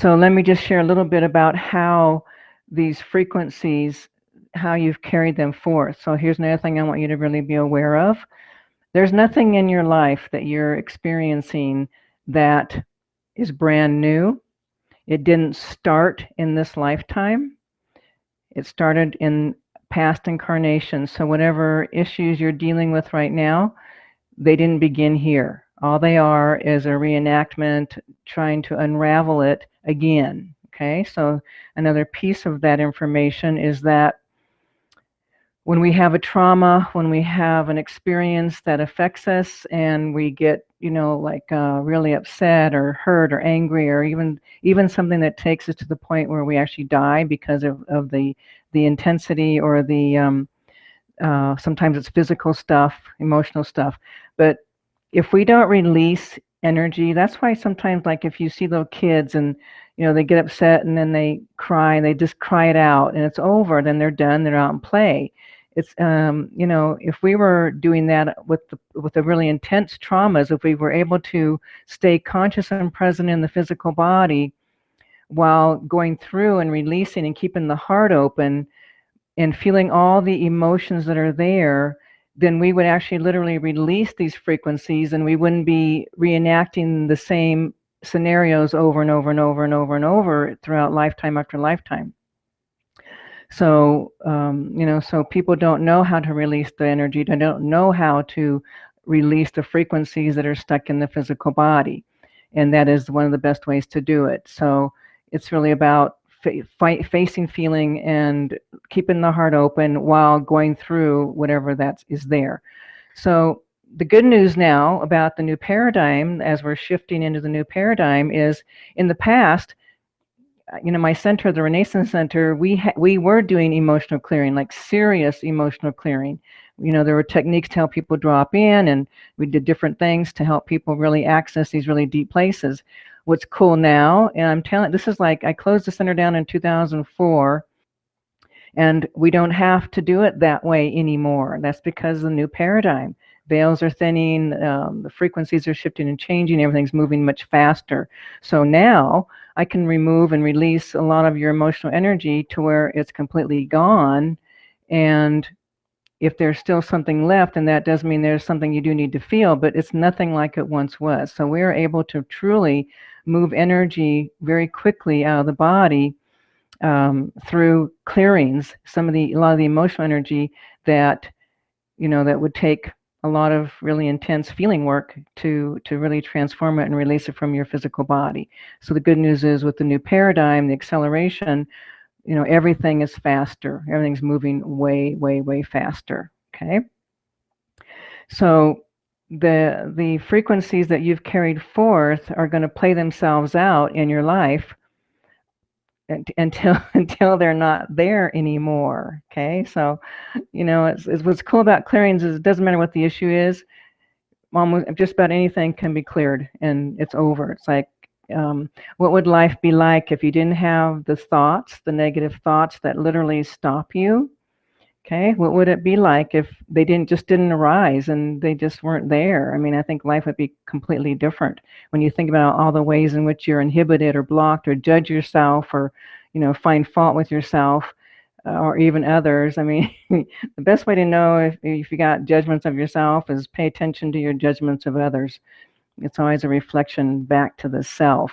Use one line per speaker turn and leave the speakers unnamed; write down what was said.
So let me just share a little bit about how these frequencies, how you've carried them forth. So here's another thing I want you to really be aware of. There's nothing in your life that you're experiencing that is brand new. It didn't start in this lifetime. It started in past incarnations. So whatever issues you're dealing with right now, they didn't begin here. All they are is a reenactment trying to unravel it again. Okay, so another piece of that information is that when we have a trauma, when we have an experience that affects us and we get, you know, like uh, really upset or hurt or angry or even even something that takes us to the point where we actually die because of, of the the intensity or the um, uh, sometimes it's physical stuff, emotional stuff. But if we don't release energy, that's why sometimes like if you see little kids and you know they get upset and then they cry and they just cry it out and it's over, then they're done, they're out and play. It's um, you know if we were doing that with the, with the really intense traumas, if we were able to stay conscious and present in the physical body while going through and releasing and keeping the heart open and feeling all the emotions that are there, then we would actually literally release these frequencies and we wouldn't be reenacting the same scenarios over and over and over and over and over throughout lifetime after lifetime. So, um, you know, so people don't know how to release the energy. They don't know how to release the frequencies that are stuck in the physical body. And that is one of the best ways to do it. So it's really about fa facing feeling and keeping the heart open while going through whatever that is there. So the good news now about the new paradigm as we're shifting into the new paradigm is in the past uh, you know my center the renaissance center we we were doing emotional clearing like serious emotional clearing you know there were techniques to help people drop in and we did different things to help people really access these really deep places what's cool now, and I'm telling, this is like, I closed the center down in 2004, and we don't have to do it that way anymore. That's because the new paradigm. Veils are thinning, um, the frequencies are shifting and changing, everything's moving much faster. So now I can remove and release a lot of your emotional energy to where it's completely gone. And if there's still something left, and that does mean there's something you do need to feel, but it's nothing like it once was. So we are able to truly move energy very quickly out of the body um, through clearings, some of the, a lot of the emotional energy that, you know, that would take a lot of really intense feeling work to, to really transform it and release it from your physical body. So the good news is with the new paradigm, the acceleration, you know, everything is faster. Everything's moving way, way, way faster, okay? So the the frequencies that you've carried forth are going to play themselves out in your life until until they're not there anymore okay so you know it's, it's, what's cool about clearings is it doesn't matter what the issue is almost just about anything can be cleared and it's over it's like um, what would life be like if you didn't have the thoughts the negative thoughts that literally stop you Okay, what would it be like if they didn't just didn't arise and they just weren't there? I mean, I think life would be completely different when you think about all the ways in which you're inhibited or blocked or judge yourself or, you know, find fault with yourself uh, or even others. I mean, the best way to know if, if you got judgments of yourself is pay attention to your judgments of others. It's always a reflection back to the self.